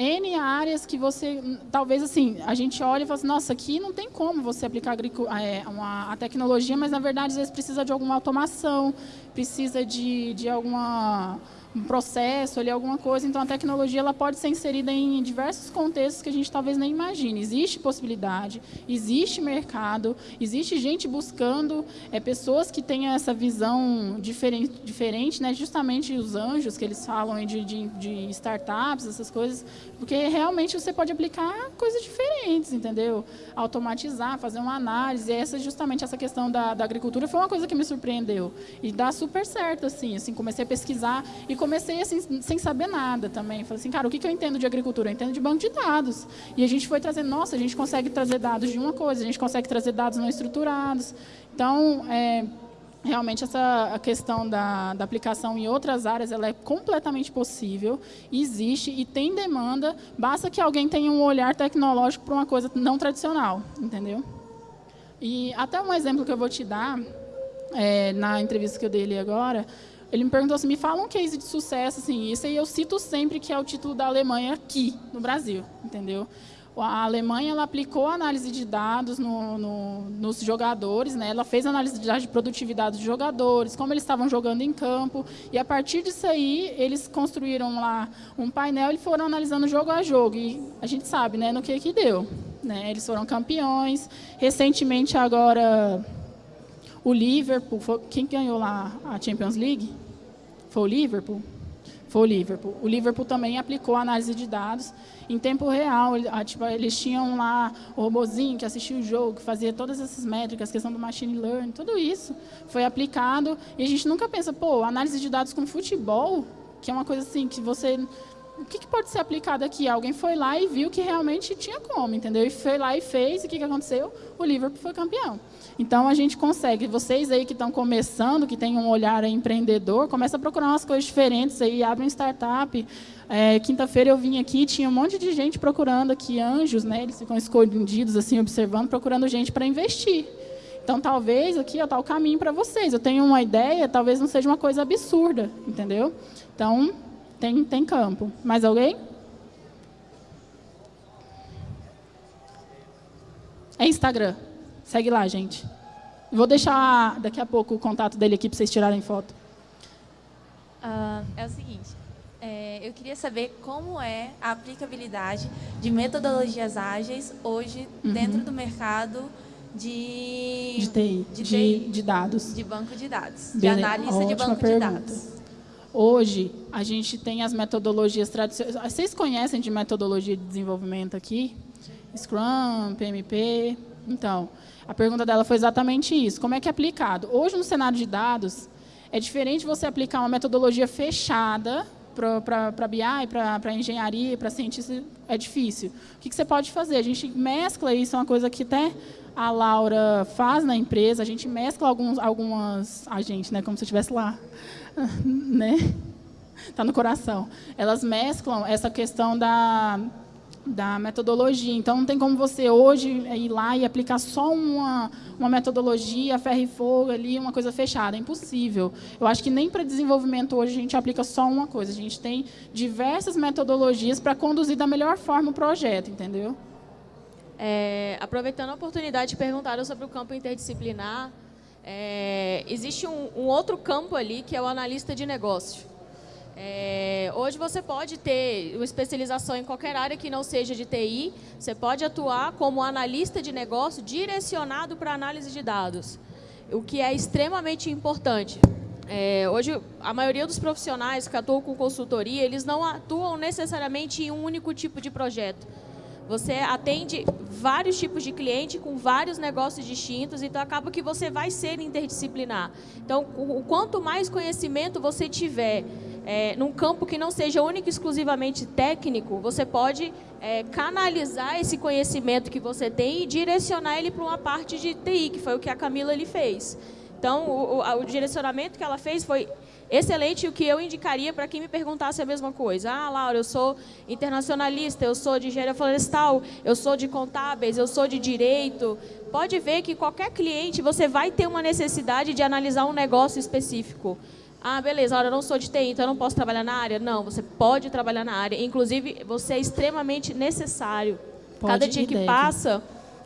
N áreas que você, talvez assim, a gente olha e fala assim, nossa, aqui não tem como você aplicar é, a tecnologia, mas na verdade às vezes precisa de alguma automação, precisa de, de alguma um processo ali, alguma coisa. Então, a tecnologia ela pode ser inserida em diversos contextos que a gente talvez nem imagine. Existe possibilidade, existe mercado, existe gente buscando é, pessoas que tenham essa visão diferente, diferente né? justamente os anjos que eles falam de, de, de startups, essas coisas, porque realmente você pode aplicar coisas diferentes, entendeu? Automatizar, fazer uma análise. Essa, justamente essa questão da, da agricultura foi uma coisa que me surpreendeu. E dá super certo, assim, assim comecei a pesquisar e comecei assim, sem saber nada também. Falei assim, cara, o que, que eu entendo de agricultura? Eu entendo de banco de dados. E a gente foi trazendo, nossa, a gente consegue trazer dados de uma coisa, a gente consegue trazer dados não estruturados. Então, é, realmente essa a questão da, da, aplicação em outras áreas ela é completamente possível, existe e tem demanda, basta que alguém tenha um olhar tecnológico para uma coisa não tradicional, entendeu? E até um exemplo que eu vou te dar, é, na entrevista que eu dei ali agora, ele me perguntou assim, me fala um case de sucesso, assim, isso aí eu cito sempre que é o título da Alemanha aqui, no Brasil, entendeu? A Alemanha ela aplicou análise de dados no, no, nos jogadores, né? ela fez análise de dados de produtividade dos jogadores, como eles estavam jogando em campo, e a partir disso aí, eles construíram lá um painel e foram analisando jogo a jogo, e a gente sabe né, no que, que deu. Né? Eles foram campeões, recentemente agora o Liverpool, foi, quem ganhou lá a Champions League? Foi o Liverpool? Foi o Liverpool. O Liverpool também aplicou análise de dados em tempo real. Tipo, eles tinham lá o robozinho que assistia o jogo, que fazia todas essas métricas, questão do machine learning, tudo isso foi aplicado. E a gente nunca pensa, pô, análise de dados com futebol, que é uma coisa assim que você o que, que, pode ser aplicado aqui? Alguém foi lá e viu que realmente tinha como, entendeu? E foi lá e fez, e o que, que aconteceu? O Liverpool foi campeão. Então, a gente consegue, vocês aí que estão começando, que têm um olhar empreendedor, começa a procurar umas coisas diferentes aí, abre um startup. É, Quinta-feira eu vim aqui, tinha um monte de gente procurando aqui, anjos, né? Eles ficam escondidos, assim, observando, procurando gente para investir. Então, talvez aqui está o caminho para vocês. Eu tenho uma ideia, talvez não seja uma coisa absurda, entendeu? Então, tem, tem campo. Mais alguém? É Instagram. Segue lá, gente. Vou deixar daqui a pouco o contato dele aqui para vocês tirarem foto. Uh, é o seguinte, é, eu queria saber como é a aplicabilidade de metodologias ágeis hoje uhum. dentro do mercado de, de TI, de, TI, de, de dados. De banco de dados, Bele... de análise Ótima de banco pergunta. de dados. Hoje, a gente tem as metodologias tradicionais. Vocês conhecem de metodologia de desenvolvimento aqui? Scrum, PMP. Então, a pergunta dela foi exatamente isso. Como é que é aplicado? Hoje, no cenário de dados, é diferente você aplicar uma metodologia fechada para BI, para engenharia, para cientista, é difícil. O que, que, você pode fazer? A gente mescla isso, é uma coisa que até a Laura faz na empresa, a gente mescla alguns, algumas... A gente, né, como se eu estivesse lá né? Está no coração. Elas mesclam essa questão da, da metodologia. Então, não tem como você hoje ir lá e aplicar só uma, uma metodologia, ferro e fogo ali, uma coisa fechada. É impossível. Eu acho que nem para desenvolvimento hoje a gente aplica só uma coisa. A gente tem diversas metodologias para conduzir da melhor forma o projeto, entendeu? É, aproveitando a oportunidade, perguntaram sobre o campo interdisciplinar. É, existe um, um, outro campo ali, que é o analista de negócio. É, hoje você pode ter uma especialização em qualquer área que não seja de TI, você pode atuar como analista de negócio direcionado para análise de dados, o que é extremamente importante. É, hoje, a maioria dos profissionais que atuam com consultoria, eles não atuam necessariamente em um único tipo de projeto. Você atende vários tipos de cliente com vários negócios distintos, então acaba que você vai ser interdisciplinar. Então, o quanto mais conhecimento você tiver é, num campo que não seja único e exclusivamente técnico, você pode é, canalizar esse conhecimento que você tem e direcionar ele para uma parte de TI, que foi o que a Camila ele fez. Então, o, o, o direcionamento que ela fez foi excelente o que eu indicaria para quem me perguntasse a mesma coisa. Ah, Laura, eu sou internacionalista, eu sou de engenharia florestal, eu sou de contábeis, eu sou de direito. Pode ver que qualquer cliente, você vai ter uma necessidade de analisar um negócio específico. Ah, beleza, Laura, eu não sou de TI, então eu não posso trabalhar na área? Não, você pode trabalhar na área. Inclusive, você é extremamente necessário. Pode Cada dia que deve. passa,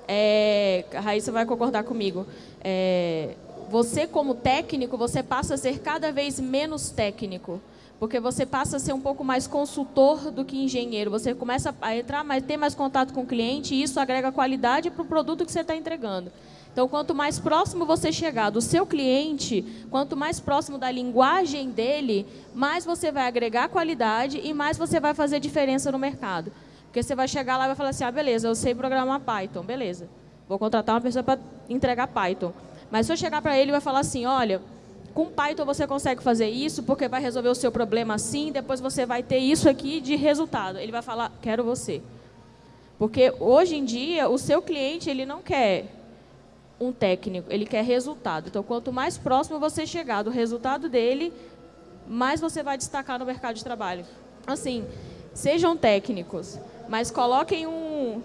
é, a Raíssa vai concordar comigo, é, você como técnico, você passa a ser cada vez menos técnico, porque você passa a ser um pouco mais consultor do que engenheiro. Você começa a entrar, mas ter mais contato com o cliente e isso agrega qualidade para o produto que você está entregando. Então, quanto mais próximo você chegar do seu cliente, quanto mais próximo da linguagem dele, mais você vai agregar qualidade e mais você vai fazer diferença no mercado. Porque você vai chegar lá e vai falar assim, ah, beleza, eu sei programar Python, beleza. Vou contratar uma pessoa para entregar Python. Mas se eu chegar para ele e vai falar assim, olha, com Python você consegue fazer isso porque vai resolver o seu problema assim, depois você vai ter isso aqui de resultado. Ele vai falar, quero você. Porque hoje em dia o seu cliente ele não quer um técnico, ele quer resultado. Então, quanto mais próximo você chegar do resultado dele, mais você vai destacar no mercado de trabalho. Assim, sejam técnicos, mas coloquem um,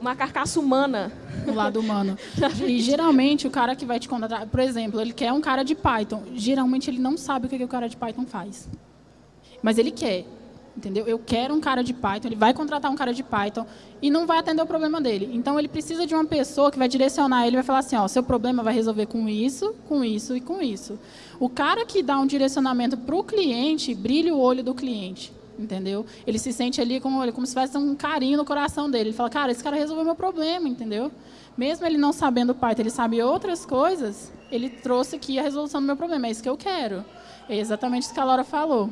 uma carcaça humana. Do lado humano. E geralmente o cara que vai te contratar, por exemplo, ele quer um cara de Python. Geralmente ele não sabe o que, que o cara de Python faz. Mas ele quer. Entendeu? Eu quero um cara de Python, ele vai contratar um cara de Python e não vai atender o problema dele. Então ele precisa de uma pessoa que vai direcionar ele, vai falar assim, ó, seu problema vai resolver com isso, com isso e com isso. O cara que dá um direcionamento para o cliente, brilha o olho do cliente entendeu? Ele se sente ali como, como se tivesse um carinho no coração dele. Ele fala, cara, esse cara resolveu meu problema, entendeu? Mesmo ele não sabendo Python, ele sabe outras coisas, ele trouxe aqui a resolução do meu problema. É isso que eu quero. É exatamente isso que a Laura falou.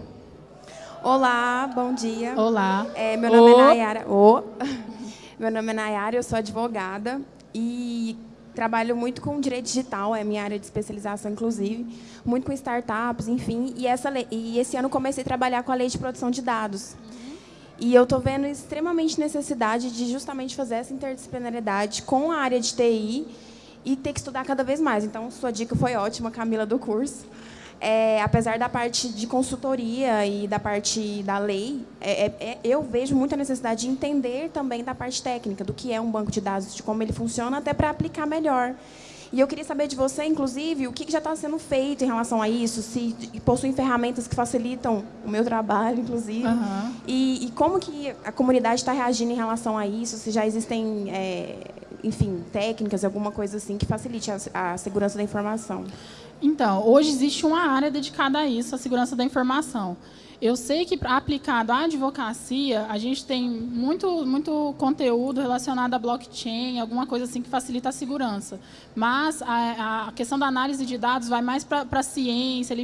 Olá, bom dia. Olá. É, meu nome é Nayara. Oh. Meu nome é Nayara, eu sou advogada e trabalho muito com direito digital, é minha área de especialização, inclusive, muito com startups, enfim. E, essa lei, e esse ano comecei a trabalhar com a lei de produção de dados. E eu estou vendo extremamente necessidade de justamente fazer essa interdisciplinaridade com a área de TI e ter que estudar cada vez mais. Então, sua dica foi ótima, Camila, do curso é, apesar da parte de consultoria e da parte da lei, é, é, é, eu vejo muita necessidade de entender também da parte técnica, do que é um banco de dados, de como ele funciona, até para aplicar melhor. E eu queria saber de você, inclusive, o que já está sendo feito em relação a isso, se possuem ferramentas que facilitam o meu trabalho, inclusive, uhum. e, e, como que a comunidade está reagindo em relação a isso, se já existem, é, enfim, técnicas, alguma coisa assim que facilite a, a segurança da informação. Então, hoje existe uma área dedicada a isso, a segurança da informação. Eu sei que, aplicado à advocacia, a gente tem muito, muito conteúdo relacionado a blockchain, alguma coisa assim que facilita a segurança. Mas a, a questão da análise de dados vai mais para a ciência,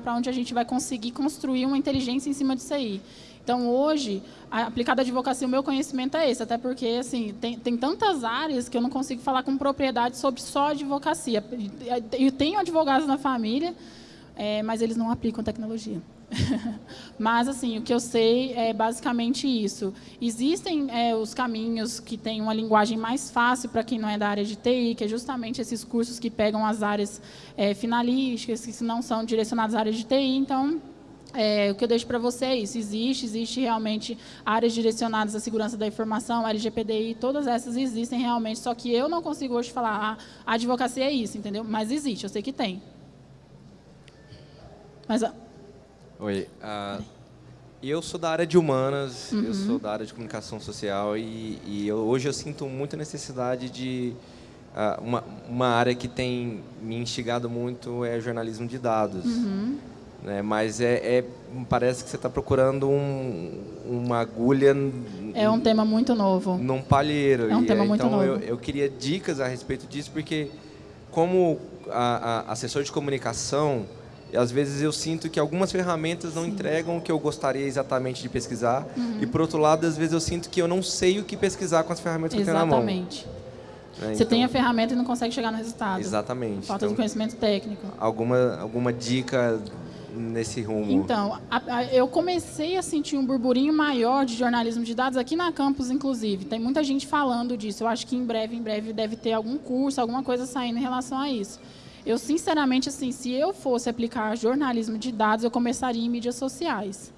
para onde a gente vai conseguir construir uma inteligência em cima disso aí. Então, hoje, aplicado à advocacia, o meu conhecimento é esse, até porque assim, tem, tem tantas áreas que eu não consigo falar com propriedade sobre só advocacia. Eu tenho advogados na família, é, mas eles não aplicam tecnologia. mas, assim, o que eu sei é basicamente isso. Existem é, os caminhos que têm uma linguagem mais fácil para quem não é da área de TI, que é justamente esses cursos que pegam as áreas é, finalísticas, que não são direcionadas à área de TI. Então, é, o que eu deixo para você é isso. Existe, existe realmente áreas direcionadas à segurança da informação, LGPDI, todas essas existem realmente, só que eu não consigo hoje falar, ah, a advocacia é isso, entendeu? Mas existe, eu sei que tem. Mas, Oi, uh, eu sou da área de humanas, uhum. eu sou da área de comunicação social e, e eu, hoje eu sinto muita necessidade de... Uh, uma, uma área que tem me instigado muito é jornalismo de dados. Uhum. Né? Mas é, é, parece que você está procurando um, uma agulha... É um tema muito novo. Num palheiro. É um tema então, muito novo. Eu, eu queria dicas a respeito disso, porque como a, a assessor de comunicação, às vezes eu sinto que algumas ferramentas não Sim. entregam o que eu gostaria exatamente de pesquisar. Uhum. E, por outro lado, às vezes eu sinto que eu não sei o que pesquisar com as ferramentas que eu tenho na mão. Exatamente. É, Você então, tem a ferramenta e não consegue chegar no resultado. Exatamente. Falta então, de conhecimento técnico. Alguma, alguma dica nesse rumo? Então, a, a, eu comecei a sentir um burburinho maior de jornalismo de dados aqui na campus, inclusive. Tem muita gente falando disso. Eu acho que em breve, em breve, deve ter algum curso, alguma coisa saindo em relação a isso. Eu, sinceramente, assim, se eu fosse aplicar jornalismo de dados, eu começaria em mídias sociais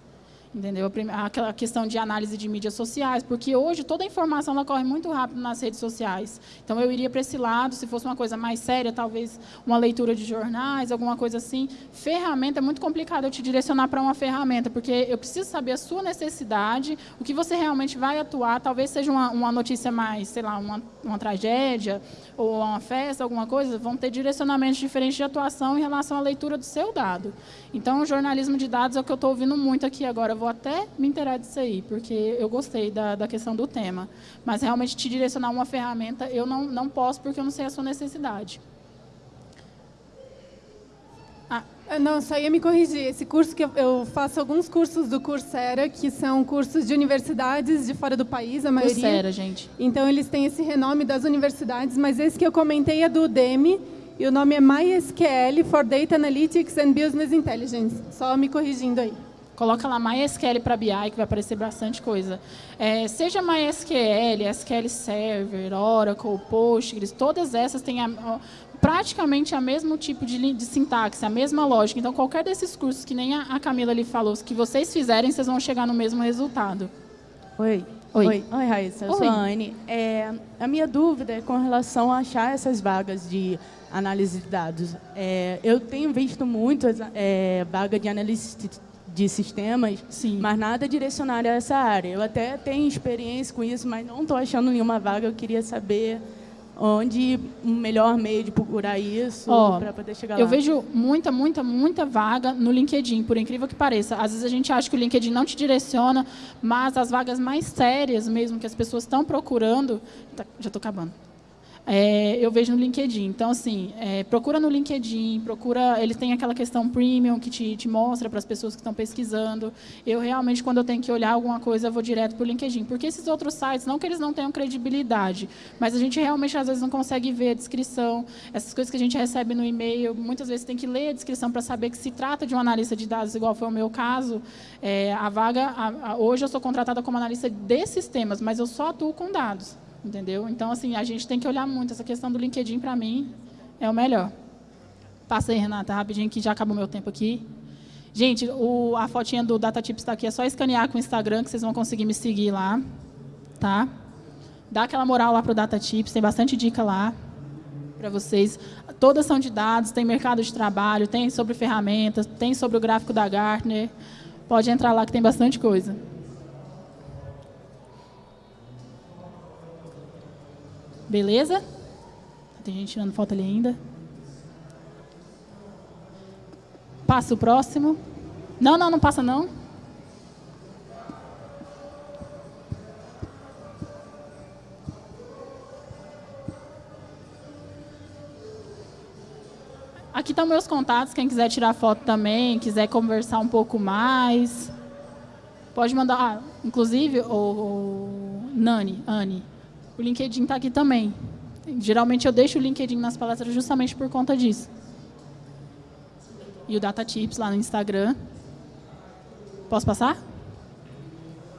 entendeu? Aquela questão de análise de mídias sociais, porque hoje toda a informação ela corre muito rápido nas redes sociais. Então eu iria para esse lado, se fosse uma coisa mais séria, talvez uma leitura de jornais, alguma coisa assim. Ferramenta é muito complicado eu te direcionar para uma ferramenta, porque eu preciso saber a sua necessidade, o que você realmente vai atuar. Talvez seja uma, uma notícia mais, sei lá, uma, uma tragédia ou uma festa, alguma coisa, vão ter direcionamentos diferentes de atuação em relação à leitura do seu dado. Então, o jornalismo de dados é o que eu estou ouvindo muito aqui agora. Vou até me inteirar disso aí, porque eu gostei da, da questão do tema. Mas, realmente, te direcionar uma ferramenta, eu não, não posso, porque eu não sei a sua necessidade. Ah. Não, só ia me corrigir. Esse curso que eu, eu faço alguns cursos do Coursera, que são cursos de universidades de fora do país, a maioria. Coursera, gente. Então, eles têm esse renome das universidades, mas esse que eu comentei é do Udemy, E o nome é MySQL for Data Analytics and Business Intelligence. Só me corrigindo aí. Coloca lá MySQL para BI, que vai aparecer bastante coisa. É, seja MySQL, SQL Server, Oracle, Postgres, todas essas têm a, praticamente o mesmo tipo de, de, sintaxe, a mesma lógica. Então, qualquer desses cursos que nem a, a Camila ali falou, que vocês fizerem, vocês vão chegar no mesmo resultado. Oi. Oi. Oi, Oi Raíssa. Eu Oi. sou a Anne. É, a minha dúvida é com relação a achar essas vagas de análise de dados. É, eu tenho visto muito é, vaga de analista de sistemas, Sim. mas nada direcionado a essa área. Eu até tenho experiência com isso, mas não estou achando nenhuma vaga. Eu queria saber onde o melhor meio de procurar isso oh, para poder chegar eu lá. Eu vejo muita, muita, muita vaga no LinkedIn, por incrível que pareça. Às vezes a gente acha que o LinkedIn não te direciona, mas as vagas mais sérias mesmo que as pessoas estão procurando... Tá, já estou acabando é, eu vejo no LinkedIn. Então, assim, é, procura no LinkedIn, procura. Ele tem aquela questão premium que te, te mostra para as pessoas que estão pesquisando. Eu realmente, quando eu tenho que olhar alguma coisa, eu vou direto para o LinkedIn. Porque esses outros sites, não que eles não tenham credibilidade, mas a gente realmente às vezes não consegue ver a descrição. Essas coisas que a gente recebe no e-mail, muitas vezes tem que ler a descrição para saber que se trata de um analista de dados, igual foi o meu caso. É, a vaga, a, a, hoje eu sou contratada como analista de sistemas, mas eu só atuo com dados entendeu? Então, assim, a gente tem que olhar muito. Essa questão do LinkedIn, para mim, é o melhor. Passa aí, Renata, rapidinho, que já acabou meu tempo aqui. Gente, o, a fotinha do DataTips está aqui. É só escanear com o Instagram que vocês vão conseguir me seguir lá. Tá? Dá aquela moral lá para o DataTips. Tem bastante dica lá para vocês. Todas são de dados, tem mercado de trabalho, tem sobre ferramentas, tem sobre o gráfico da Gartner. Pode entrar lá que tem bastante coisa. Beleza? Tem gente tirando foto ali ainda. Passa o próximo. Não, não, não passa não. Aqui estão meus contatos, quem quiser tirar foto também, quiser conversar um pouco mais. Pode mandar, ah, inclusive, o, o Nani, Anne, o LinkedIn está aqui também. Geralmente eu deixo o LinkedIn nas palestras justamente por conta disso. E o Data Tips lá no Instagram. Posso passar?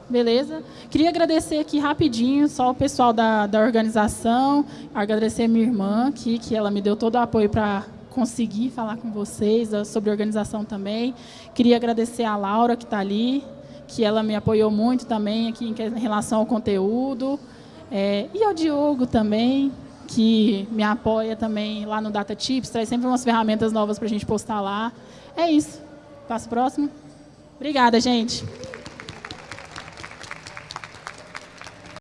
Beleza. Queria agradecer aqui rapidinho só o pessoal da, da organização, agradecer a minha irmã aqui, que ela me deu todo o apoio para conseguir falar com vocês sobre organização também. Queria agradecer a Laura, que está ali, que ela me apoiou muito também aqui em relação ao conteúdo. É, e ao Diogo também, que me apoia também lá no Data Tips, traz sempre umas ferramentas novas para a gente postar lá. É isso. Passo próximo. Obrigada, gente.